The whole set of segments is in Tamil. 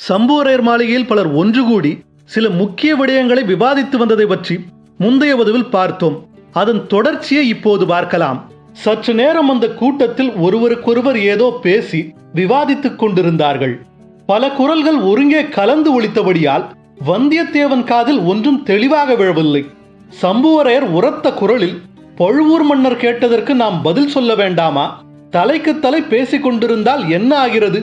சம்புவரையர் மாளிகையில் பலர் ஒன்று கூடி சில முக்கிய விடயங்களை விவாதித்து வந்ததை பற்றி முந்தைய வதுவில் பார்த்தோம். அதன் தொடர்ச்சியை இப்போது பார்க்கலாம். சற்று நேரம் அந்த கூட்டத்தில் ஒருவருக்கொருவர் ஏதோ பேசி விவாதித்துக் கொண்டிருந்தார்கள். பல குரல்கள் ஒருங்கே கலந்து ஒழித்தபடியால் வந்தியத்தேவன் காதில் ஒன்றும் தெளிவாக விழவில்லை. சம்புவரையர் உரத்த குரலில் பழுவூர் மன்னர் கேட்டதற்கு நாம் பதில் சொல்ல வேண்டாமா? தலைக்கு தலை பேசிக் கொண்டிருந்தால் என்ன ஆகிறது?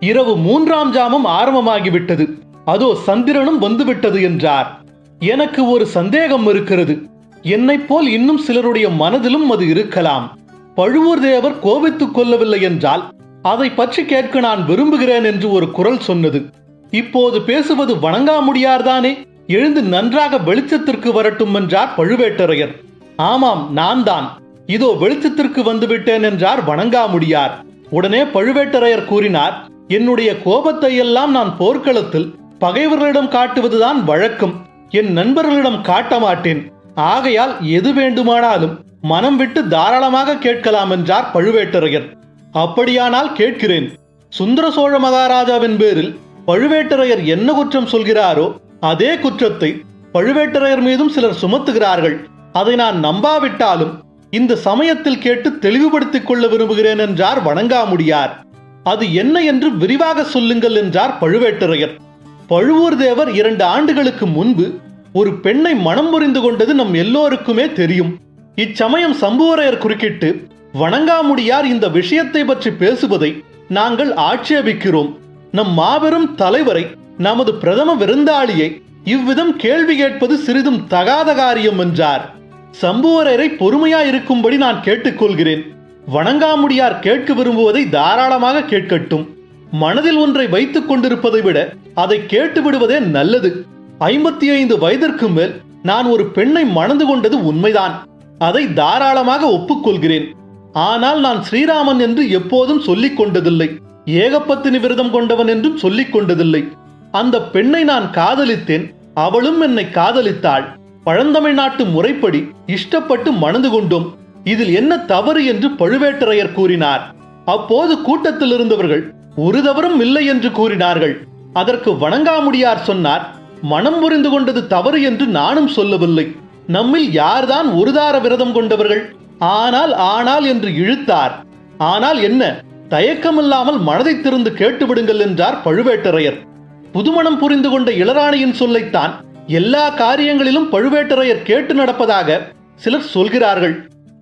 இரவு மூன்றாம் ஜாமம் ஆரம்பமாகிவிட்டது. அதோ சந்திரனும் வந்துவிட்டது என்றார். எனக்கு ஒரு சந்தேகம் இருக்கிறது. என்னைப் போல் இன்னும் சிலருடைய மனதிலும் அது இருக்கலாம். பழுவூர் தேவர் கோபித்துக் கொள்ளவில்லை என்றால் அதை பற்றி கேட்க நான் விரும்புகிறேன் என்று ஒரு குரல் சொன்னது. இப்போது பேசுவது வணங்காமுடியார்தானே? எழுந்து நன்றாக வெளிச்சத்திற்கு வரட்டும் என்றார் பழுவேட்டரையர். ஆமாம் நான் தான் இதோ வெளிச்சத்திற்கு வந்துவிட்டேன் என்றார் வணங்காமுடியார். உடனே பழுவேட்டரையர் கூறினார் என்னுடைய கோபத்தை எல்லாம் நான் போர்க்களத்தில் பகைவர்களிடம் காட்டுவதுதான் வழக்கம். என் நண்பர்களிடம் காட்ட மாட்டேன் ஆகையால் எது வேண்டுமானாலும் மனம் விட்டு தாராளமாக கேட்கலாம் என்றார் பழுவேட்டரையர். அப்படியானால் கேட்கிறேன். சுந்தர சோழ மகாராஜாவின் பேரில் பழுவேட்டரையர் என்ன குற்றம் சொல்கிறாரோ அதே குற்றத்தை பழுவேட்டரையர் மீதும் சிலர் சுமத்துகிறார்கள். அதை நான் நம்பாவிட்டாலும் இந்த சமயத்தில் கேட்டு தெளிவுபடுத்திக் கொள்ள விரும்புகிறேன் என்றார் வணங்காமுடியார். அது என்ன என்று விரிவாக சொல்லுங்கள் என்றார் பழுவேட்டரையர். பழுவூர் தேவர் இரண்டு ஆண்டுகளுக்கு முன்பு ஒரு பெண்ணை மனம் புரிந்து கொண்டது நம் எல்லோருக்குமே தெரியும். இச்சமயம் சம்புவரையர் குறுக்கிட்டு வணங்காமுடியார் இந்த விஷயத்தை பற்றி பேசுவதை நாங்கள் ஆட்சேபிக்கிறோம். நம் மாபெரும் தலைவரை நமது பிரதம விருந்தாளியை இவ்விதம் கேள்வி கேட்பது சிறிதும் தகாத காரியம் என்றார். சம்புவரையரை பொறுமையாயிருக்கும்படி நான் கேட்டுக்கொள்கிறேன். வணங்காமுடியார் கேட்க விரும்புவதை தாராளமாக கேட்கட்டும். மனதில் ஒன்றை வைத்துக் கொண்டிருப்பதை விட அதை கேட்டு விடுவதே நல்லது. ஐம்பத்தி ஐந்து வயதிற்கு மேல் நான் ஒரு பெண்ணை மணந்து கொண்டது உண்மைதான். அதை தாராளமாக ஒப்புக்கொள்கிறேன். ஆனால் நான் ஸ்ரீராமன் என்று எப்போதும் சொல்லிக் கொண்டதில்லை. ஏகப்பத்தினி விரதம் கொண்டவன் என்றும் சொல்லிக் கொண்டதில்லை. அந்த பெண்ணை நான் காதலித்தேன். அவளும் என்னை காதலித்தாள். பழந்தமிழ்நாட்டு முறைப்படி இஷ்டப்பட்டு மணந்து கொண்டோம். இதில் என்ன தவறு என்று பழுவேட்டரையர் கூறினார். அப்போது கூட்டத்தில் இருந்தவர்கள் ஒரு தவறும் இல்லை என்று கூறினார்கள். அதற்கு வணங்காமுடியார் சொன்னார் மனம் புரிந்து கொண்டது தவறு என்று நானும் சொல்லவில்லை. நம்மில் யார்தான் ஒருதார விரதம் கொண்டவர்கள்? ஆனால் ஆனால் என்று இழுத்தார். ஆனால் என்ன? தயக்கமில்லாமல் மனதை திறந்து கேட்டுவிடுங்கள் என்றார் பழுவேட்டரையர். புதுமணம் புரிந்து கொண்ட இளராணியின் சொல்லைத்தான் எல்லா காரியங்களிலும் பழுவேட்டரையர் கேட்டு நடப்பதாக சிலர் சொல்கிறார்கள்.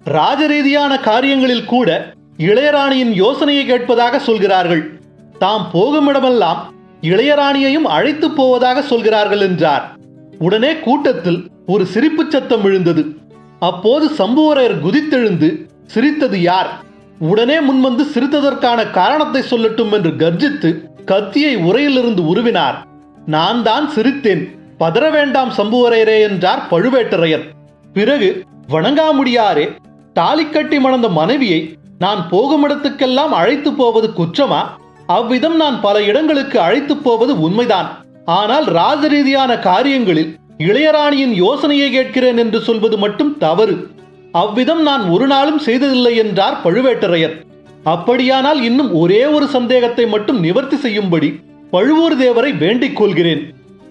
ராஜரீதியான காரியங்களில் கூட இளையராணியின் யோசனையை கேட்பதாக சொல்கிறார்கள். தாம் போகுமிடமெல்லாம் இளையராணியையும் அழைத்து போவதாக சொல்கிறார்கள் என்றார். உடனே கூட்டத்தில் ஒரு சிரிப்புச் சத்தம் விழுந்தது. அப்போது சம்புவரையர் குதித்தெழுந்து சிரித்தது யார்? உடனே முன்வந்து சிரித்ததற்கான காரணத்தை சொல்லட்டும் என்று கர்ஜித்து கத்தியை உரையிலிருந்து உருவினார். நான் தான் சிரித்தேன். பதற வேண்டாம் சம்புவரையரே என்றார் பழுவேட்டரையர். பிறகு வணங்காமுடியாரே தாலி கட்டி மணந்த மனைவியை நான் போகுமிடத்துக்கெல்லாம் அழைத்து போவது குற்றமா? அவ்விதம் நான் பல இடங்களுக்கு அழைத்து போவது உண்மைதான். ஆனால் ராஜரீதியான காரியங்களில் இளையராணியின் யோசனையை கேட்கிறேன் என்று சொல்வது மட்டும் தவறு. அவ்விதம் நான் ஒரு நாளும் செய்ததில்லை என்றார் பழுவேட்டரையர். அப்படியானால் இன்னும் ஒரே ஒரு சந்தேகத்தை மட்டும் நிவர்த்தி செய்யும்படி பழுவூர் தேவரை வேண்டிக் கொள்கிறேன்.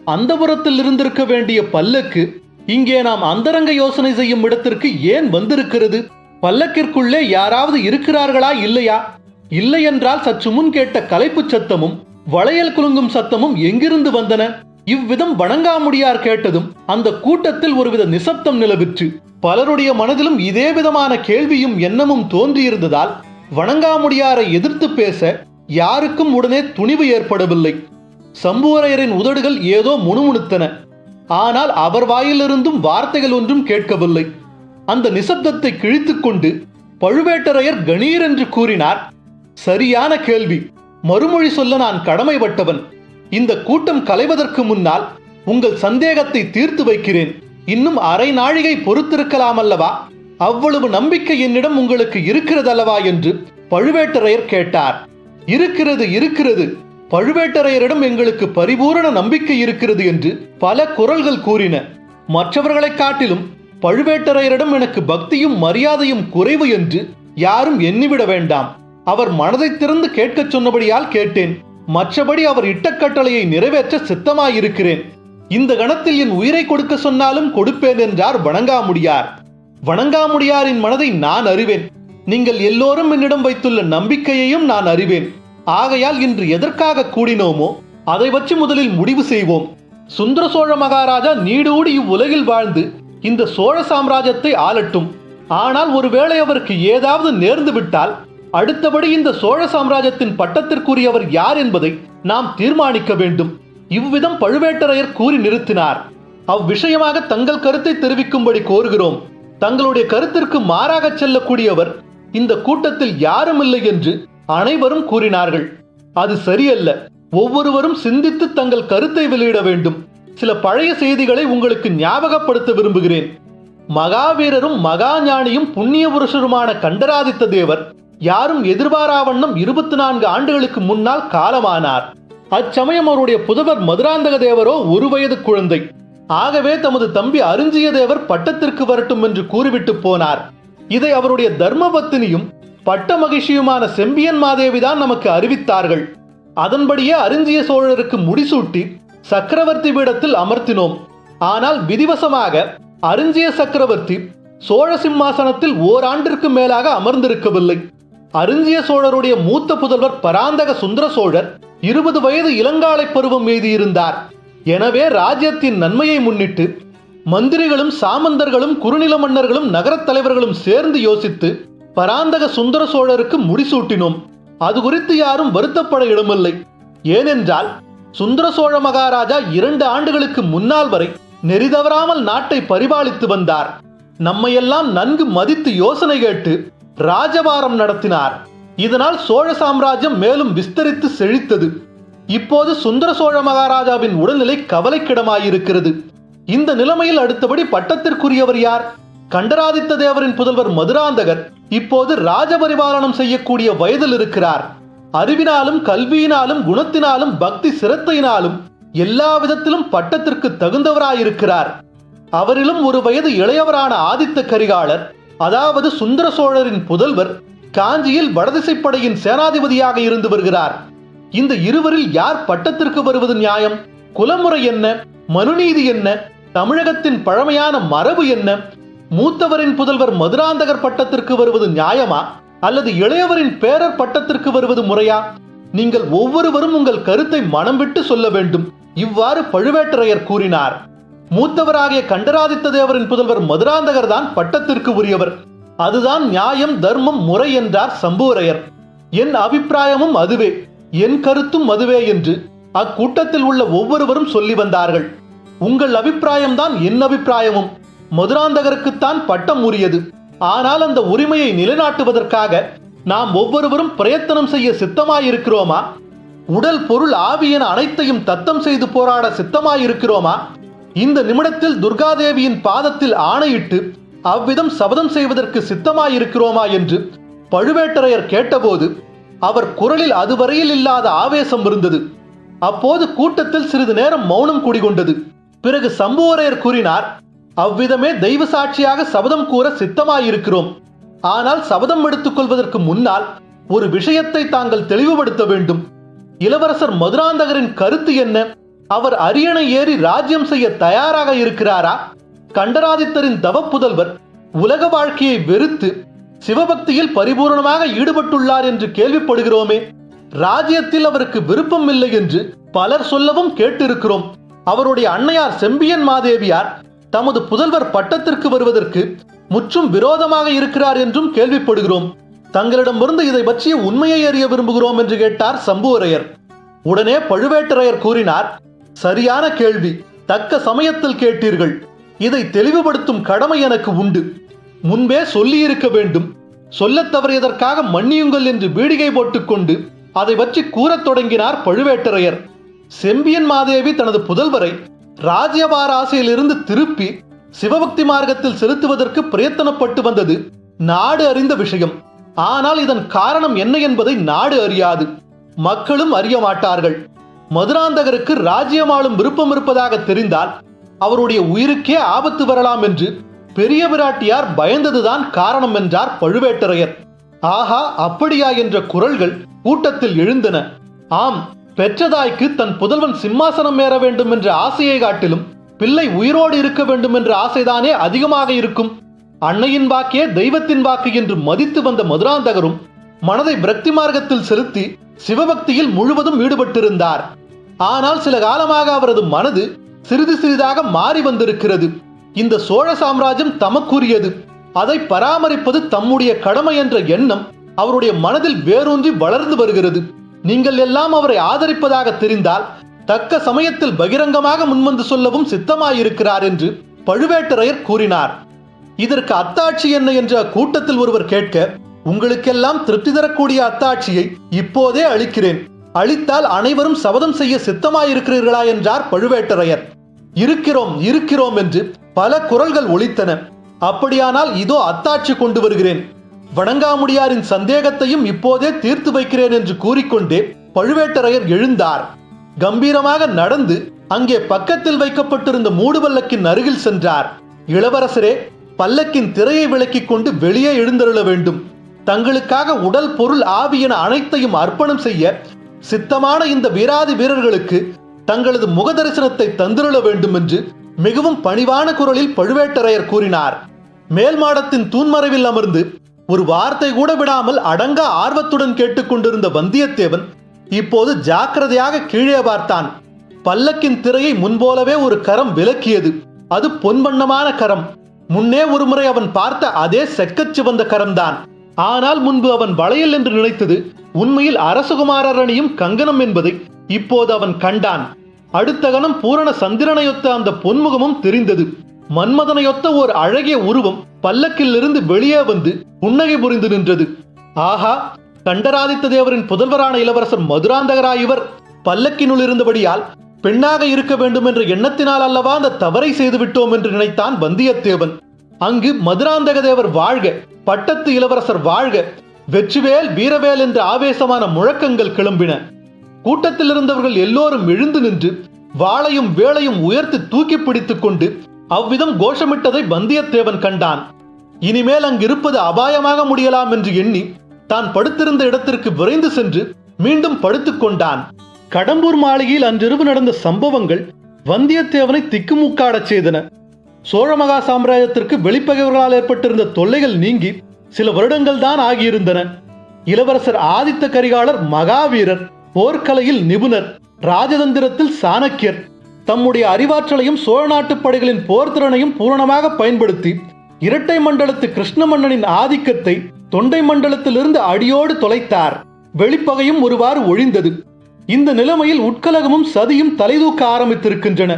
அந்தபுரத்தில் இருந்திருக்க வேண்டிய பல்லக்கு இங்கே நாம் அந்தரங்க யோசனை செய்யும் இடத்திற்கு ஏன் வந்திருக்கிறது? பல்லக்கிற்குள்ளே யாராவது இருக்கிறார்களா இல்லையா? இல்லை என்றால் சற்று முன் கேட்ட கலைப்புச் சத்தமும் வளையல் குலுங்கும் சத்தமும் எங்கிருந்து வந்தன? இவ்விதம் வணங்காமுடியார் கேட்டதும் அந்த கூட்டத்தில் ஒருவித நிசப்தம் நிலவிற்று. பலருடைய மனதிலும் இதே விதமான கேள்வியும் எண்ணமும் தோன்றியிருந்ததால் வணங்காமுடியாரை எதிர்த்து பேச யாருக்கும் உடனே துணிவு ஏற்படவில்லை. சம்புவரையரின் உதடுகள் ஏதோ முணுமுணுத்தன. ஆனால் அவர் வாயிலிருந்தும் வார்த்தைகள் ஒன்றும் கேட்கவில்லை. அந்த நிசப்தத்தை கிழித்துக் கொண்டு பழுவேட்டரையர் கணீர் என்று கூறினார் சரியான கேள்வி. மறுமொழி சொல்ல நான் கடமைப்பட்டவன். இந்த கூட்டம் கலைவதற்கு முன்னால் உங்கள் சந்தேகத்தை தீர்த்து வைக்கிறேன். இன்னும் அரை நாழிகை பொறுத்திருக்கலாம் அல்லவா? அவ்வளவு நம்பிக்கை என்னிடம் உங்களுக்கு இருக்கிறதல்லவா? என்று பழுவேட்டரையர் கேட்டார். இருக்கிறது இருக்கிறது. பழுவேட்டரையரிடம் எங்களுக்கு பரிபூரண நம்பிக்கை இருக்கிறது என்று பல குரல்கள் கூறின. மற்றவர்களைக் காட்டிலும் பழுவேட்டரையரிடம் எனக்கு பக்தியும் மரியாதையும் குறைவு என்று யாரும் எண்ணிவிட வேண்டாம். அவர் மனதை திறந்து கேட்கச் சொன்னபடியால் கேட்டேன். மற்றபடி அவர் இட்டக்கட்டளையை நிறைவேற்ற சித்தமாயிருக்கிறேன். இந்த கணத்தில் என் உயிரை கொடுக்க சொன்னாலும் கொடுப்பேன் என்றார் வணங்காமுடியார். வணங்காமுடியாரின் மனதை நான் அறிவேன். நீங்கள் எல்லோரும் என்னிடம் வைத்துள்ள நம்பிக்கையையும் நான் அறிவேன். ஆகையால் இன்று எதற்காக கூடினோமோ அதை வச்சு முதலில் முடிவு செய்வோம். சுந்தர சோழ மகாராஜா நீடூடி இவ்வுலகில் வாழ்ந்து இந்த சோழ சாம்ராஜ்யத்தை ஆளட்டும். ஆனால் ஒருவேளை அவருக்கு ஏதாவது நேர்ந்து விட்டால் அடுத்தபடி இந்த சோழ சாம்ராஜ்யத்தின் பட்டத்திற்குரியவர் யார் என்பதை நாம் தீர்மானிக்க வேண்டும். இவ்விதம் பழுவேட்டரையர் கூறி நிறுத்தினார். அவ்விஷயமாக தங்கள் கருத்தை தெரிவிக்கும்படி கோருகிறோம். தங்களுடைய கருத்திற்கு மாறாக செல்லக்கூடியவர் இந்த கூட்டத்தில் யாரும் இல்லை என்று அனைவரும் கூறினார்கள் அது சரியல்ல. ஒவ்வொருவரும் சிந்தித்து தங்கள் கருத்தை வெளியிட வேண்டும். சில பழைய செய்திகளை உங்களுக்கு ஞாபகப்படுத்த விரும்புகிறேன். மகாவீரரும் மகாஞானியும் புண்ணிய புருஷருமான கண்டராதித்த தேவர் யாரும் எதிர்பாராவண்ணம் இருபத்தி நான்கு ஆண்டுகளுக்கு முன்னால் காலமானார். அச்சமயம் அவருடைய புதவர் மதுராந்தக தேவரோ ஒரு வயது குழந்தை. ஆகவே தமது தம்பி அருஞ்சிய தேவர் பட்டத்திற்கு வரட்டும் என்று கூறிவிட்டு போனார். இதை அவருடைய தர்மபத்தினியும் பட்ட மகிழ்ச்சியுமான செம்பியன் மாதேவிதான் நமக்கு அறிவித்தார்கள். அதன்படியே அருஞ்சிய சோழருக்கு முடிசூட்டி சக்கரவர்த்தி பீடத்தில் அமர்த்தினோம். ஆனால் விதிவசமாக அருஞ்சிய சக்கரவர்த்தி சோழ சிம்மாசனத்தில் ஓராண்டிற்கு மேலாக அமர்ந்திருக்கவில்லை. அருஞ்சிய சோழருடைய மூத்த புதல்வர் பராந்தக சுந்தர சோழர் இருபது வயது இளங்காலை பருவம் எழுதியிருந்தார் எனவே ராஜ்யத்தின் நன்மையை முன்னிட்டு மந்திரிகளும் சாமந்தர்களும் குறுநில மன்னர்களும் நகரத் தலைவர்களும் சேர்ந்து யோசித்து பராந்தக சுந்தர சோழருக்கு முடிசூட்டினோம் அது குறித்து யாரும் வருத்தப்பட இடமில்லை. ஏனென்றால் சுந்தர சோழ மகாராஜா இரண்டு ஆண்டுகளுக்கு முன்னால் வரை நெறிதவறாமல் நாட்டை பரிபாலித்து வந்தார். நம்மையெல்லாம் நன்கு மதித்து யோசனை கேட்டு ராஜபாரம் நடத்தினார். இதனால் சோழ சாம்ராஜ்யம் மேலும் விஸ்தரித்து செழித்தது. இப்போது சுந்தர சோழ மகாராஜாவின் உடல்நிலை கவலைக்கிடமாயிருக்கிறது. இந்த நிலைமையில் அடுத்தபடி பட்டத்திற்குரியவர் யார்? கண்டராதித்த தேவரின் புதல்வர் மதுராந்தகர். இப்போது ராஜபரிபாலனம் செய்யக்கூடிய வயதில் இருக்கிறார். அறிவினாலும் கல்வியினாலும் குணத்தினாலும் பக்தி சிரத்தையினாலும் எல்லா விதத்திலும் பட்டத்திற்கு தகுந்தவராயிருக்கிறார். அவரிலும் ஒரு வயது இளையவரான ஆதித்த கரிகாலர் அதாவது சுந்தர சோழரின் புதல்வர் காஞ்சியில் வடதிசைப்படையின் சேனாதிபதியாக இருந்து வருகிறார். இந்த இருவரில் யார் பட்டத்திற்கு வருவது நியாயம்? குலமுறை என்ன? மனுநீதி என்ன? தமிழகத்தின் பழமையான மரபு என்ன? மூத்தவரின் புதல்வர் மதுராந்தகர் பட்டத்திற்கு வருவது நியாயமா? அல்லது இளையவரின் பேரர் பட்டத்திற்கு வருவது முறையா? நீங்கள் ஒவ்வொருவரும் உங்கள் கருத்தை மனம் விட்டு சொல்ல வேண்டும். இவ்வாறு பழுவேட்டரையர் கூறினார். மூத்தவராகிய கண்டராதித்த தேவரின் புதல்வர் மதுராந்தகர் தான் பட்டத்திற்கு உரியவர். அதுதான் நியாயம் தர்மம் முறை என்றார் சம்புவரையர். என் அபிப்பிராயமும் அதுவே. என் கருத்தும் அதுவே என்று அக்கூட்டத்தில் உள்ள ஒவ்வொருவரும் சொல்லி வந்தார்கள். உங்கள் அபிப்பிராயம்தான் என் அபிப்பிராயமும். மதுராந்தகருக்குத்தான் பட்டம் உரியது. ஆனால் அந்த உரிமையை நிலைநாட்டுவதற்காக நாம் ஒவ்வொருவரும் பிரயத்தனம் செய்ய சித்தமாயிருக்கிறோமா? உடல் பொருள் ஆவி என அனைத்தையும் தத்தம் செய்து போராட சித்தமாயிருக்கிறோமா? இந்த நிமிடத்தில் துர்காதேவியின் பாதத்தில் ஆணையிட்டு அவ்விதம் சபதம் செய்வதற்கு சித்தமாயிருக்கிறோமா என்று பழுவேட்டரையர் கேட்டபோது அவர் குரலில் அதுவரையில் இல்லாத ஆவேசம் இருந்தது. அப்போது கூட்டத்தில் சிறிது நேரம் மௌனம் குடிகொண்டது. பிறகு சம்புவரையர் கூறினார் அவ்விதமே தெய்வ சாட்சியாக சபதம் கூற சித்தமாயிருக்கிறோம். ஆனால் சபதம் எடுத்துக் கொள்வதற்கு முன்னால் ஒரு விஷயத்தை தாங்கள் தெளிவுபடுத்த வேண்டும். இளவரசர் மதுராந்தகரின் கருத்து என்ன? அவர் அரியணை ஏறி ராஜ்யம் செய்ய தயாராக இருக்கிறாரா? கண்டராதித்தரின் தவப்புதல்வர் உலக வாழ்க்கையை வெறுத்து சிவபக்தியில் பரிபூர்ணமாக ஈடுபட்டுள்ளார் என்று கேள்விப்படுகிறோமே. ராஜ்யத்தில் அவருக்கு விருப்பம் இல்லை என்று பலர் சொல்லவும் கேட்டிருக்கிறோம். அவருடைய அன்னையார் செம்பியன் மாதேவியார் தமது புதல்வர் பட்டத்திற்கு வருவதற்கு முற்றும் விரோதமாக இருக்கிறார் என்றும் கேள்விப்படுகிறோம். தங்களிடமிருந்து இதை பற்றிய உண்மையை அறிய விரும்புகிறோம் என்று கேட்டார் சம்புவரையர். உடனே பழுவேட்டரையர் கூறினார் சரியான கேள்வி. தக்க சமயத்தில் கேட்டீர்கள். இதை தெளிவுபடுத்தும் கடமை எனக்கு உண்டு. முன்பே சொல்லியிருக்க வேண்டும். சொல்லத் தவறியதற்காக மன்னியுங்கள் என்று பீடிகை போட்டுக்கொண்டு அதை பற்றி கூறத் தொடங்கினார் பழுவேட்டரையர். செம்பியன் மாதேவி தனது புதல்வரை ராஜ்யபார ஆசையிலிருந்து திருப்பி சிவபக்தி மார்க்கத்தில் செலுத்துவதற்கு பிரயத்தனப்பட்டு வந்தது நாடு அறிந்த விஷயம். ஆனால் இதன் காரணம் என்ன என்பதை நாடு அறியாது. மக்களும் அறிய மாட்டார்கள். மதுராந்தகருக்கு ராஜ்யமாளும் விருப்பம் இருப்பதாக தெரிந்தால் அவருடைய உயிருக்கே ஆபத்து வரலாம் என்று பெரிய பிராட்டியார் பயந்ததுதான் காரணம் என்றார் பழுவேட்டரையர். ஆஹா அப்படியா என்ற குரல்கள் கூட்டத்தில் எழுந்தன. ஆம் பெற்றதாய்க்கு தன் புதல்வன் சிம்மாசனம் ஏற வேண்டும் என்ற ஆசையை காட்டிலும் பிள்ளை உயிரோடு இருக்க வேண்டும் என்ற ஆசைதானே அதிகமாக இருக்கும். அன்னையின் வாக்கே தெய்வத்தின் வாக்கு என்று மதித்து வந்த மதுராந்தகரும் மனதை பிரக்தி மார்க்கத்தில் செலுத்தி சிவபக்தியில் முழுவதும் ஈடுபட்டிருந்தார். ஆனால் சில காலமாக அவரது மனது சிறிது சிறிதாக மாறி வந்திருக்கிறது. இந்த சோழ சாம்ராஜ்யம் தமக்குரியது. அதை பராமரிப்பது தம்முடைய கடமை என்ற எண்ணம் அவருடைய மனதில் வேரூன்றி வளர்ந்து வருகிறது. நீங்கள் எல்லாம் அவரை ஆதரிப்பதாக தெரிந்தால் தக்க சமயத்தில் பகிரங்கமாக முன்வந்து சொல்லவும் சித்தமாயிருக்கிறார் என்று பழுவேட்டரையர் கூறினார். இதற்கு அத்தாட்சி என்ன என்று அக்கூட்டத்தில் ஒருவர் கேட்க உங்களுக்கெல்லாம் திருப்தி தரக்கூடிய அத்தாட்சியை இப்போதே அளிக்கிறேன். அளித்தால் அனைவரும் சபதம் செய்ய சித்தமாயிருக்கிறீர்களா என்றார் பழுவேட்டரையர். இருக்கிறோம் இருக்கிறோம் என்று பல குரல்கள் ஒலித்தன. அப்படியானால் இதோ அத்தாட்சி கொண்டு வருகிறேன். வணங்காமுடியாரின் சந்தேகத்தையும் இப்போதே தீர்த்து வைக்கிறேன் என்று கூறிக்கொண்டே பழுவேட்டரையர் எழுந்தார். கம்பீரமாக நடந்து அங்கே பக்கத்தில் வைக்கப்பட்டிருந்த மூடுபல்லக்கின் அருகில் சென்றார். இளவரசரே பல்லக்கின் திரையை விளக்கிக் கொண்டு வெளியே எழுந்தருள வேண்டும். தங்களுக்காக உடல் பொருள் ஆவி என அனைத்தையும் அர்ப்பணம் செய்ய சித்தமான இந்த வீராதி வீரர்களுக்கு தங்களது முக தரிசனத்தை தந்திருள வேண்டும் என்று மிகவும் பணிவான குரலில் பழுவேட்டரையர் கூறினார். மேல் மாடத்தின் தூண்மறைவில் அமர்ந்து ஒரு வார்த்தை கூட விடாமல் அடங்க ஆர்வத்துடன் கேட்டுக்கொண்டிருந்த வந்தியத்தேவன் இப்போது ஜாக்கிரதையாக கீழே பார்த்தான். பல்லக்கின் திரையை முன்போலவே ஒரு கரம் விலக்கியது. அது பொன்வண்ணமான கரம். முன்னே ஒருமுறை அவன் பார்த்த அதே செக்கச் சிவந்த கரம்தான். ஆனால் முன்பு அவன் வளையல் என்று நினைத்தது உண்மையில் அரசகுமாரர் அணியும் கங்கணம் என்பதை இப்போது அவன் கண்டான். அடுத்த கணம் பூரண சந்திரனையொத்த அந்த பொன்முகமும் தெரிந்தது. மன்மதனையொத்த ஒரு அழகிய உருவம் பல்லக்கிலிருந்து வெளியே வந்து புன்னகை புரிந்து நின்றது. ஆஹா கண்டராதித்த தேவரின் புதல்வரான இளவரசர் மதுராந்தகராய் இவர் பல்லக்கினுள் இருந்தபடியால் பெண்ணாக இருக்க வேண்டும் என்ற எண்ணத்தினால் அல்லவா அந்த தவறை செய்து விட்டோம் என்று நினைத்தான் வந்தியத்தேவன். அங்கு மதுராந்தக தேவர் வாழ்க பட்டத்து இளவரசர் வாழ்க வெற்றிவேல் வீரவேல் என்ற ஆவேசமான முழக்கங்கள் கிளம்பின. கூட்டத்தில் இருந்தவர்கள் எல்லோரும் எழுந்து நின்று வாளையும் வேளையும் உயர்த்தி தூக்கி பிடித்துக் கொண்டு அவ்விதம் கோஷமிட்டதை வந்தியத்தேவன் கண்டான். இனிமேல் அங்கிருப்பது அபாயமாக முடியலாம் என்று எண்ணி தான் படுத்திருந்த இடத்திற்கு விரைந்து சென்று மீண்டும் படுத்துக் கொண்டான். கடம்பூர் மாளிகையில் அன்றிரவு நடந்த சம்பவங்கள் வந்தியத்தேவனை திக்குமுக்காடச் செய்தன. சோழ மகா சாம்ராஜ்யத்திற்கு வெளிப்பகைவர்களால் ஏற்பட்டிருந்த தொல்லைகள் நீங்கி சில வருடங்கள் தான் ஆகியிருந்தன. இளவரசர் ஆதித்த கரிகாலர் மகாவீரர் போர்க்கலையில் நிபுணர் ராஜதந்திரத்தில் சாணக்கியர் தம்முடைய அறிவாற்றலையும் சோழ நாட்டுப் படைகளின் போர்த்திறனையும் பூரணமாக பயன்படுத்தி இரட்டை மண்டலத்து கிருஷ்ண மன்னனின் ஆதிக்கத்தை தொண்டை மண்டலத்திலிருந்து அடியோடு தொலைத்தார். வெளிப்பகையும் ஒருவாறு ஒழிந்தது. இந்த நிலைமையில் உட்கலகமும் சதியும் தலைதூக்க ஆரம்பித்திருக்கின்றன.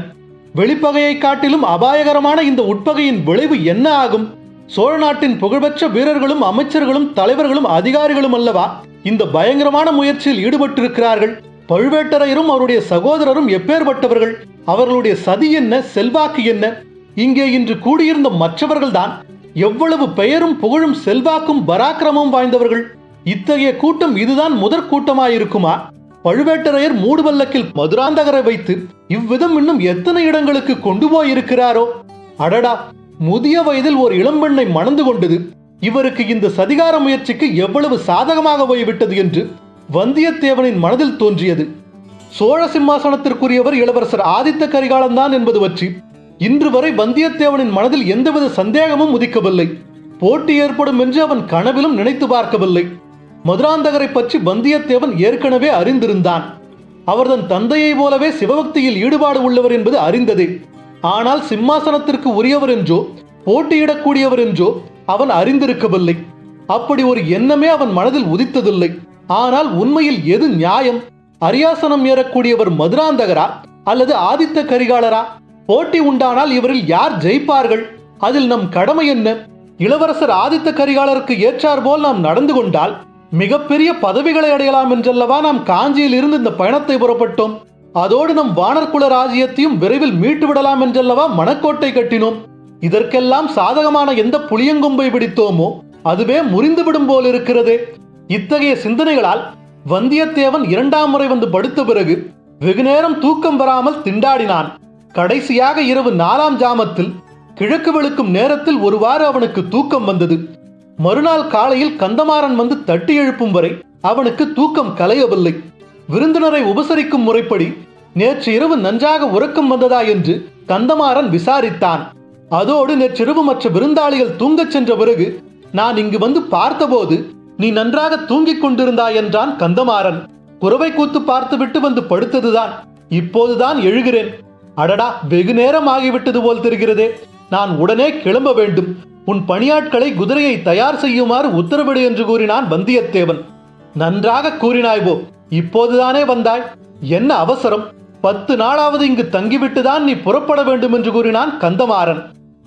வெளிப்பகையை காட்டிலும் அபாயகரமான இந்த உட்பகையின் விளைவு என்ன ஆகும்? சோழ நாட்டின் புகழ்பெற்ற வீரர்களும் அமைச்சர்களும் தலைவர்களும் அதிகாரிகளும் அல்லவா இந்த பயங்கரமான முயற்சியில் ஈடுபட்டிருக்கிறார்கள்? பழுவேட்டரையரும் அவருடைய சகோதரரும் எப்பேற்பட்டவர்கள் அவர்களுடைய சதி என்ன? செல்வாக்கு என்ன? இங்கே இன்று கூடியிருந்த மற்றவர்கள்தான் எவ்வளவு பெயரும் புகழும் செல்வாக்கும் பராக்கிரமும் வாய்ந்தவர்கள்? இத்தகைய கூட்டம் இதுதான் முதற் கூட்டமாயிருக்குமா? பழுவேட்டரையர் மூடுவல்லக்கில் மதுராந்தகரை வைத்து இவ்விதம் இன்னும் எத்தனை இடங்களுக்கு கொண்டு போயிருக்கிறாரோ? அடடா! முதிய வயதில் ஒரு இளம்பெண்ணை மணந்து கொண்டது. இவருக்கு இந்த சதிகார முயற்சிக்கு எவ்வளவு சாதகமாக போய்விட்டது என்று வந்தியத்தேவனின் மனதில் தோன்றியது. சோழ சிம்மாசனத்திற்குரியவர் இளவரசர் ஆதித்த கரிகாலன் தான் என்பது பற்றி இன்று வரை வந்தியத்தேவனின் மனதில் எந்தவித சந்தேகமும் உதிக்கவில்லை. போட்டி ஏற்படும் என்று அவன் கனவிலும் நினைத்து பார்க்கவில்லை. மதுராந்தகரை பற்றி வந்தியத்தேவன் ஏற்கனவே அறிந்திருந்தான். அவர் தன் தந்தையைப் போலவே சிவபக்தியில் ஈடுபாடு உள்ளவர் என்பது அறிந்ததே. ஆனால் சிம்மாசனத்திற்கு உரியவர் என்றோ போட்டியிடக்கூடியவர் என்றோ அவன் அறிந்திருக்கவில்லை. அப்படி ஒரு எண்ணமே அவன் மனதில் உதித்ததில்லை. ஆனால் உண்மையில் எது நியாயம்? அரியாசனம் ஏறக்கூடியவர் மதுராந்தகரா? அல்லது ஆதித்த கரிகாலரா? போட்டி உண்டானால் இவரில் யார் ஜெயிப்பார்கள்? அதில் நம் கடமை என்ன? இளவரசர் ஆதித்த கரிகாலருக்கு ஏற்றார் போல் நாம் நடந்து கொண்டால் மிகப்பெரிய பதவிகளை அடையலாம் என்றல்லவா நாம் காஞ்சியில் இருந்து இந்த பயணத்தை புறப்பட்டோம். அதோடு நம் வானர்குல ராஜ்யத்தையும் விரைவில் மீட்டு விடலாம் என்றல்லவா மணக்கோட்டை கட்டினோம். இதற்கெல்லாம் சாதகமான எந்த புளியங்கொம்பை பிடித்தோமோ அதுவே முறிந்துவிடும் போல் இருக்கிறது. இத்தகைய சிந்தனைகளால் வந்தியத்தேவன் இரண்டாம் முறை வந்து படுத்த பிறகு வெகுநேரம் தூக்கம் வராமல் திண்டாடினான். கடைசியாக இரவு நாலாம் ஜாமத்தில் கிழக்கு வெளுக்கும் நேரத்தில் ஒருவாறு அவனுக்கு தூக்கம் வந்தது. மறுநாள் காலையில் கந்தமாறன் வந்து தட்டி எழுப்பும் வரை அவனுக்கு தூக்கம் கலையவில்லை. விருந்தினரை உபசரிக்கும் முறைப்படி நேற்று இரவு நன்றாக உறக்கம் வந்ததா என்று கந்தமாறன் விசாரித்தான். அதோடு நேற்றிரவு மற்ற விருந்தாளிகள் தூங்கச் சென்ற பிறகு நான் இங்கு வந்து பார்த்தபோது நீ நன்றாக தூங்கிக் கொண்டிருந்தாய் என்றான் கந்தமாறன். குறவை கூத்து பார்த்துவிட்டு வந்து படுத்ததுதான். இப்போதுதான் எழுகிறேன். அடடா வெகு நேரம் ஆகிவிட்டது போல் தெரிகிறதே. நான் உடனே கிளம்ப வேண்டும். உன் பணியாட்களை குதிரையை தயார் செய்யுமாறு உத்தரவிடு என்று கூறினான் வந்தியத்தேவன். நன்றாக கூறினாய்வோ இப்போதுதானே வந்தாய். என்ன அவசரம்? பத்து நாளாவது இங்கு தங்கிவிட்டுதான் நீ புறப்பட வேண்டும் என்று கூறினான் கந்தமாறன்.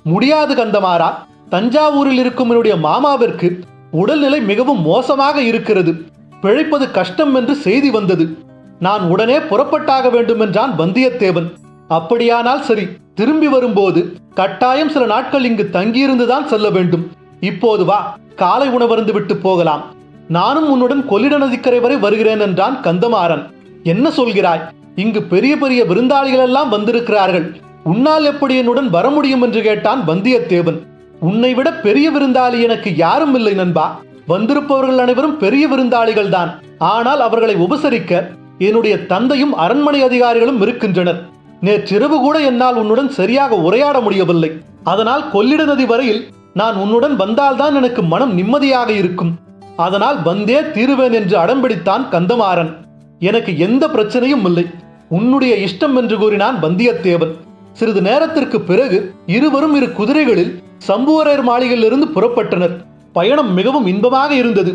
முடியாது கந்தமாறா தஞ்சாவூரில் இருக்கும் என்னுடைய மாமாவிற்கு உடல்நிலை மிகவும் மோசமாக இருக்கிறது. பிழைப்பது கஷ்டம் என்று செய்தி வந்தது. நான் உடனே புறப்பட்டாக வேண்டும் என்றான் வந்தியத்தேவன். அப்படியானால் சரி திரும்பி வரும்போது கட்டாயம் சில நாட்கள் இங்கு தங்கியிருந்துதான் செல்ல வேண்டும். இப்போது வா காலை உணவருந்து விட்டு போகலாம். நானும் உன்னுடன் கொள்ளிட நதிக்கரை வரை வருகிறேன் என்றான் கந்தமாறன். என்ன சொல்கிறாய்? இங்கு பெரிய பெரிய விருந்தாளிகள் எல்லாம் வந்திருக்கிறார்கள். உன்னால் எப்படி என்னுடன் வர முடியும் என்று கேட்டான் வந்தியத்தேவன். உன்னை விட பெரிய விருந்தாளி எனக்கு யாரும் இல்லை நண்பா. வந்திருப்பவர்கள் அனைவரும் பெரிய விருந்தாளிகள் தான். ஆனால் அவர்களை உபசரிக்க என்னுடைய தந்தையும் அரண்மனை அதிகாரிகளும் இருக்கின்றனர். நேற்றிரவு கூட என்னால் உன்னுடன் சரியாக உரையாட முடியவில்லை. அதனால் கொள்ளிட நதி வரையில் நான் உன்னுடன் வந்தால்தான் எனக்கு மனம் நிம்மதியாக இருக்கும். அதனால் வந்தே தீருவேன் என்று அடம்பிடித்தான் கந்தமாறன். எனக்கு எந்த பிரச்சனையும் இல்லை. உன்னுடைய இஷ்டம் என்று கூறினான் வந்தியத்தேவன். சிறிது நேரத்திற்கு பிறகு இருவரும் இரு குதிரைகளில் சம்புவரையர் மாளிகையிலிருந்து புறப்பட்டனர். பயணம் மிகவும் இன்பமாக இருந்தது.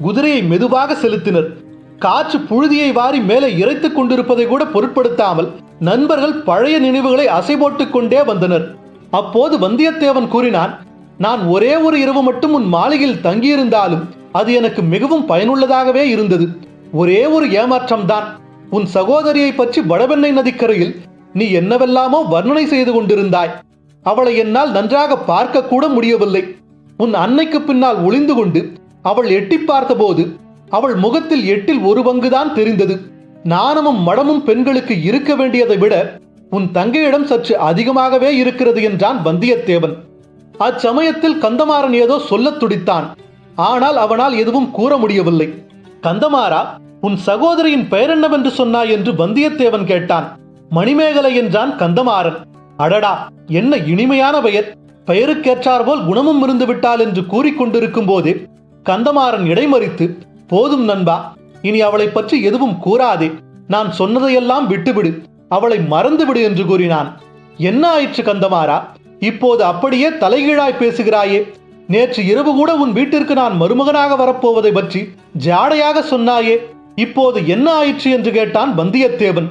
குதிரையை மெதுவாக செலுத்தினர். காற்று புழுதியை வாரி மேலே இறைத்துக் கொண்டிருப்பதை கூட பொருட்படுத்தாமல் நண்பர்கள் பழைய நினைவுகளை அசை போட்டுக் கொண்டே வந்தனர். அப்போது வந்தியத்தேவன் கூறினான் நான் ஒரே ஒரு இரவு மட்டும் உன் மாளிகையில் தங்கியிருந்தாலும் அது எனக்கு மிகவும் பயனுள்ளதாகவே இருந்தது. ஒரே ஒரு ஏமாற்றம்தான். உன் சகோதரியை பற்றி வடவெண்ணை நதிக்கரையில் நீ என்னவெல்லாமோ வர்ணனை செய்து கொண்டிருந்தாய். அவளை என்னால் நன்றாக பார்க்க கூட முடியவில்லை. உன் அன்னைக்கு பின்னால் ஒளிந்து கொண்டு அவள் எட்டி பார்த்தபோது அவள் முகத்தில் எட்டில் ஒரு பங்குதான் தெரிந்தது. நாணமும் மடமும் பெண்களுக்கு இருக்க வேண்டியதை விட உன் தங்கையிடம் சற்று அதிகமாகவே இருக்கிறது என்றான் வந்தியத்தேவன். அச்சமயத்தில் கந்தமாறன் ஏதோ சொல்லத் துடித்தான். ஆனால் அவனால் எதுவும் கூற முடியவில்லை. கந்தமாறா உன் சகோதரியின் பெயர் என்னவென்று சொன்னாய் என்று வந்தியத்தேவன் கேட்டான். மணிமேகலை என்றான் கந்தமாறன். அடடா என்ன இனிமையான பெயர். பெயருக்கேற்றார் போல் குணமும் இருந்து விட்டாள் என்று கூறிக்கொண்டிருக்கும் போதே கந்தமாறன் இடைமறித்து போதும் நண்பா இனி அவளை பற்றி எதுவும் கூறாதே. நான் சொன்னதையெல்லாம் விட்டுவிடு. அவளை மறந்துவிடு என்று கூறினான். என்ன ஆயிற்று கந்தமாறா? இப்போது அப்படியே தலைகீழாய் பேசுகிறாயே. நேற்று இரவு கூட உன் வீட்டிற்கு நான் மருமகனாக வரப்போவதை பற்றி ஜாடையாக சொன்னாயே. இப்போது என்ன ஆயிற்று? என்று கேட்டான் வந்தியத்தேவன்.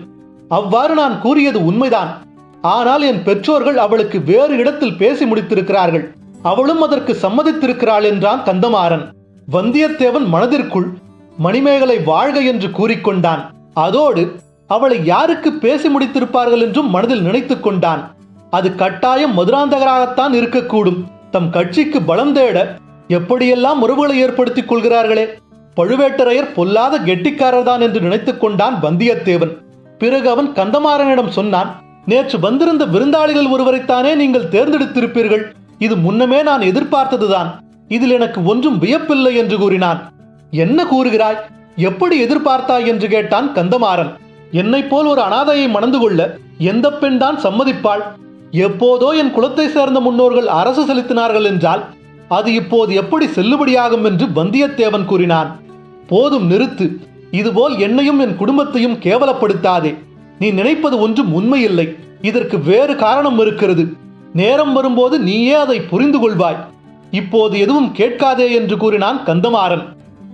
அவ்வாறு நான் கூறியது உண்மைதான். ஆனால் என் பெற்றோர்கள் அவளுக்கு வேறு இடத்தில் பேசி முடித்திருக்கிறார்கள். அவளும் அதற்கு சம்மதித்திருக்கிறாள் என்றான் கந்தமாறன். வந்தியத்தேவன் மனதிற்குள் மணிமேகலை வாழ்க என்று கூறிக்கொண்டான். அதோடு அவளை யாருக்கு பேசி முடித்திருப்பார்கள் என்றும் மனதில் நினைத்துக் கொண்டான். அது கட்டாயம் மதுராந்தகராகத்தான் இருக்கக்கூடும். தம் கட்சிக்கு பலம் தேட எப்படியெல்லாம் உறவுகளை ஏற்படுத்திக் கொள்கிறார்களே. பழுவேட்டரையர் பொல்லாத கெட்டிக்காரர்தான் என்று நினைத்துக் கொண்டான் வந்தியத்தேவன். பிறகு அவன் கந்தமாறனிடம் சொன்னான் நேற்று வந்திருந்த விருந்தாளிகள் ஒருவரைத்தானே நீங்கள் தேர்ந்தெடுத்திருப்பீர்கள். இது முன்னமே நான் எதிர்பார்த்ததுதான். இதில் எனக்கு ஒன்றும் வியப்பில்லை என்று கூறினான். என்ன கூறுகிறாய்? எப்படி எதிர்பார்த்தாய்? என்று கேட்டான் கந்தமாறன். என்னை போல் ஒரு அனாதையை மணந்து கொள்ள எந்த பெண் தான் சம்மதிப்பாள்? எப்போதோ என் குலத்தை சேர்ந்த முன்னோர்கள் அரசு செலுத்தினார்கள் என்றால் அது இப்போது எப்படி செல்லுபடியாகும்? என்று வந்தியத்தேவன் கூறினான். போதும் நிறுத்து. இதுபோல் என்னையும் என் குடும்பத்தையும் கேவலப்படுத்தாதே. நீ நினைப்பது ஒன்றும் உண்மையில்லை. இதற்கு வேறு காரணம் இருக்கிறது. நேரம் வரும்போது நீயே அதை புரிந்து கொள்வாய். இப்போது எதுவும் கேட்காதே என்று கூறினான் கந்தமாறன்.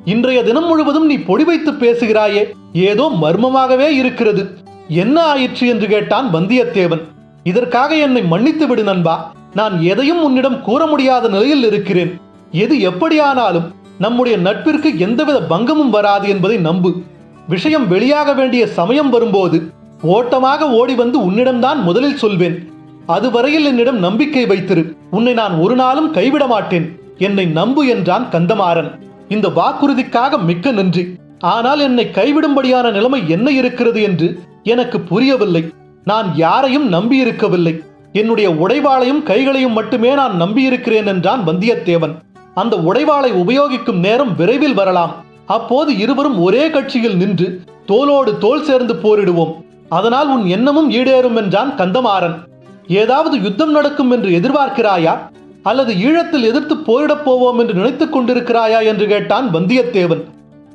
இன்றைய தினம் முழுவதும் நீ பொடி வைத்து பேசுகிறாயே. ஏதோ மர்மமாகவே இருக்கிறது. என்ன ஆயிற்று என்று கேட்டான் வந்தியத்தேவன். இதற்காக என்னை மன்னித்து விடு நண்பா. நான் எதையும் உன்னிடம் கூற முடியாத நிலையில் இருக்கிறேன். எது எப்படியானாலும் நம்முடைய நட்பிற்கு எந்தவித பங்கமும் வராது என்பதை நம்பு. விஷயம் வெளியாக வேண்டிய சமயம் வரும்போது ஓட்டமாக ஓடி வந்து உன்னிடம்தான் முதலில் சொல்வேன். அதுவரையில் என்னிடம் நம்பிக்கை வைத்திரு. உன்னை நான் ஒரு நாளும் கைவிட மாட்டேன். என்னை நம்பு என்றான் கந்தமாறன். இந்த வாக்குறுதிக்காக மிக்க நன்றி. ஆனால் என்னை கைவிடும்படியான நிலைமை என்ன இருக்கிறது என்று எனக்கு புரியவில்லை. நான் யாரையும் நம்பியிருக்கவில்லை. என்னுடைய உடைவாளையும் கைகளையும் மட்டுமே நான் நம்பியிருக்கிறேன் என்றான் வந்தியத்தேவன். அந்த உடைவாளை உபயோகிக்கும் நேரம் விரைவில் வரலாம். அப்போது இருவரும் ஒரே கட்சியில் நின்று தோளோடு தோல் சேர்ந்து போரிடுவோம். அதனால் உன் எண்ணமும் ஈடேறும் என்றான் கந்தமாறன். ஏதாவது யுத்தம் நடக்கும் என்று எதிர்பார்க்கிறாயா? அல்லது ஈழத்தில் எதிர்த்து போரிடப் போவோம் என்று நினைத்துக் கொண்டிருக்கிறாயா என்று கேட்டான் வந்தியத்தேவன்.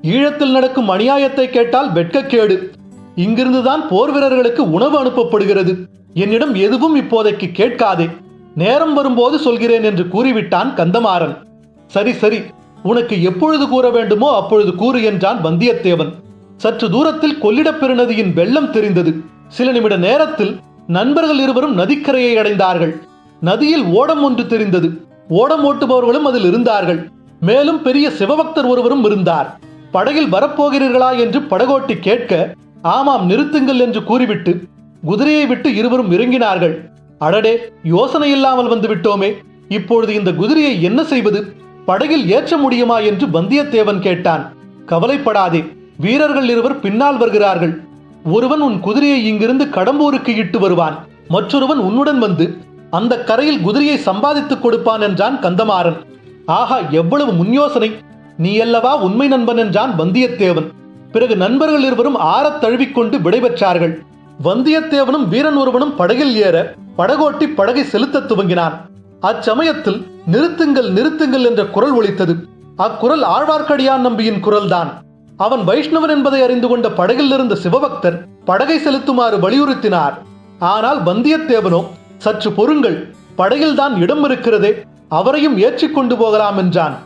ஈழத்தில் நடக்கும் அநியாயத்தை கேட்டால் வெட்கக்கேடு. இங்கிருந்துதான் போர் வீரர்களுக்கு உணவு அனுப்பப்படுகிறது. என்னிடம் எதுவும் இப்போதைக்கு கேட்காதே. நேரம் வரும்போது சொல்கிறேன் என்று கூறிவிட்டான் கந்தமாறன். சரி சரி. உனக்கு எப்பொழுது கூற வேண்டுமோ அப்பொழுது கூறு என்றான் வந்தியத்தேவன். சற்று தூரத்தில் கொள்ளிடப் பெருநதியின் வெள்ளம் தெரிந்தது. சில நிமிட நேரத்தில் நண்பர்கள் இருவரும் நதிக்கரையை அடைந்தார்கள். நதியில் ஓடம் ஒன்று தெரிந்தது. ஓடம் ஓட்டுபவர்களும் அதில் இருந்தார்கள். மேலும் பெரிய சிவபக்தர் ஒருவரும் இருந்தார். படகில் வரப்போகிறீர்களா என்று படகோட்டி கேட்க ஆமாம் நிறுத்துங்கள் என்று கூறிவிட்டு குதிரையை விட்டு இருவரும் இறங்கினார்கள். அடடே யோசனை இல்லாமல் வந்து விட்டோமே. இப்பொழுது இந்த குதிரையை என்ன செய்வது? படகில் ஏற்ற முடியுமா என்று வந்தியத்தேவன் கேட்டான். கவலைப்படாதே வீரர்கள் இருவர் பின்னால் வருகிறார்கள். ஒருவன் உன் குதிரையை இங்கிருந்து கடம்பூருக்கு இட்டு வருவான். மற்றொருவன் உன்னுடன் வந்து அந்த கரையில் குதிரையை சம்பாதித்துக் கொடுப்பான் என்றான் கந்தமாறன். ஆஹா எவ்வளவு முன்யோசனை. நீ அல்லவா உண்மை நண்பன் என்றான் வந்தியத்தேவன். பிறகு நண்பர்கள் இருவரும் ஆறத் தழுவிக்கொண்டு விடைபெற்றார்கள் வந்தியத்தேவனும் வீரன் ஒருவனும் படகில் ஏற படகோட்டி படகை செலுத்தத் துவங்கினான். அச்சமயத்தில் நிறுத்துங்கள் நிறுத்துங்கள் என்ற குரல் ஒலித்தது. அக்குரல் ஆழ்வார்க்கடியான் நம்பியின் குரல்தான். அவன் வைஷ்ணவன் என்பதை அறிந்து கொண்ட படகில் இருந்த சிவபக்தர் படகை செலுத்துமாறு வலியுறுத்தினார். ஆனால் வந்தியத்தேவனோ சற்று பொறுங்கள் படகில்தான் இடம் இருக்கிறதே அவரையும் ஏற்றிக் கொண்டு போகலாம் என்றான்.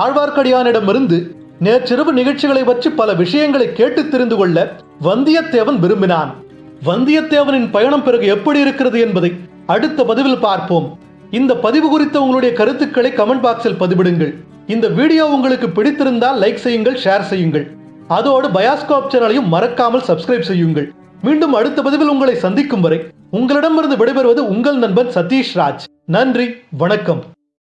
ஆழ்வார்க்கடியானிடமிருந்து நேற்றிரவு நிகழ்ச்சிகளை பற்றி பல விஷயங்களை கேட்டு தெரிந்து கொள்ள வந்தியத்தேவன் விரும்பினான். வந்தியத்தேவனின் பயணம் பிறகு எப்படி இருக்கிறது என்பதை அடுத்த பதிவில் பார்ப்போம். இந்த பதிவு குறித்த உங்களுடைய கருத்துக்களை கமெண்ட் பாக்ஸில் பதிவிடுங்கள். இந்த வீடியோ உங்களுக்கு பிடித்திருந்தால் லைக் செய்யுங்கள் ஷேர் செய்யுங்கள். அதோடு பயாஸ்கோப் சேனலையும் மறக்காமல் சப்ஸ்கிரைப் செய்யுங்கள். மீண்டும் அடுத்த பதிவில் உங்களை சந்திக்கும் வரை உங்களிடமிருந்து விடைபெறுவது உங்கள் நண்பன் சதீஷ் ராஜ். நன்றி வணக்கம்.